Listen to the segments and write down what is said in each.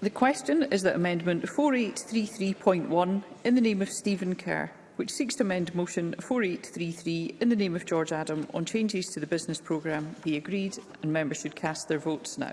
The question is that Amendment 4833.1 in the name of Stephen Kerr, which seeks to amend Motion 4833 in the name of George Adam on changes to the business programme, be agreed and members should cast their votes now.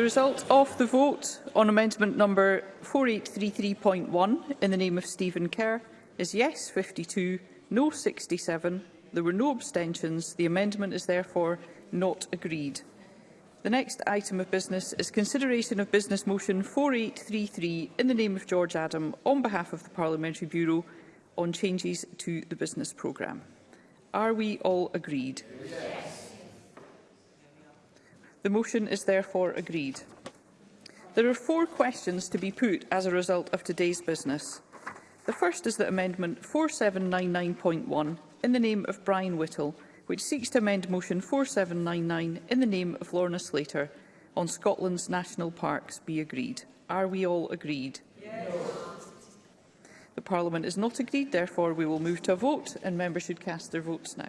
The result of the vote on amendment number 4833.1 in the name of Stephen Kerr is yes 52, no 67. There were no abstentions. The amendment is therefore not agreed. The next item of business is consideration of Business Motion 4833 in the name of George Adam on behalf of the Parliamentary Bureau on changes to the business programme. Are we all agreed? Yes. The motion is therefore agreed. There are four questions to be put as a result of today's business. The first is that Amendment 4799.1, in the name of Brian Whittle, which seeks to amend Motion 4799 in the name of Lorna Slater on Scotland's national parks, be agreed. Are we all agreed? Yes. The Parliament is not agreed, therefore we will move to a vote and members should cast their votes now.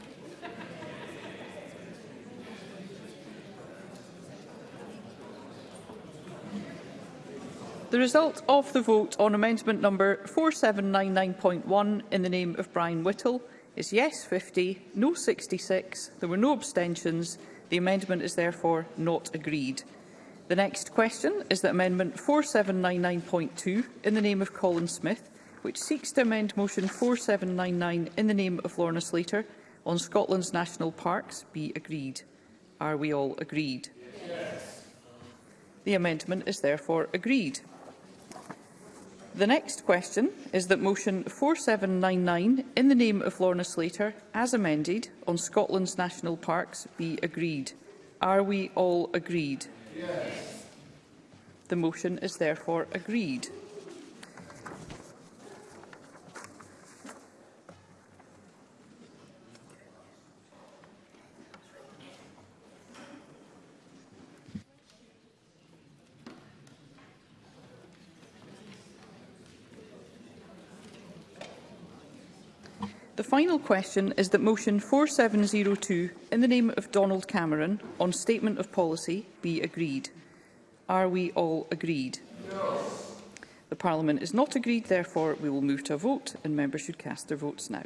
The result of the vote on amendment number 4799.1 in the name of Brian Whittle is yes 50, no 66. There were no abstentions. The amendment is therefore not agreed. The next question is that amendment 4799.2 in the name of Colin Smith, which seeks to amend motion 4799 in the name of Lorna Slater on Scotland's national parks, be agreed. Are we all agreed? Yes. The amendment is therefore agreed. The next question is that motion 4799 in the name of Lorna Slater, as amended, on Scotland's national parks be agreed. Are we all agreed? Yes. The motion is therefore agreed. The final question is that motion 4702 in the name of Donald Cameron on statement of policy be agreed. Are we all agreed? No. The Parliament is not agreed, therefore we will move to a vote and members should cast their votes now.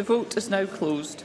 The vote is now closed.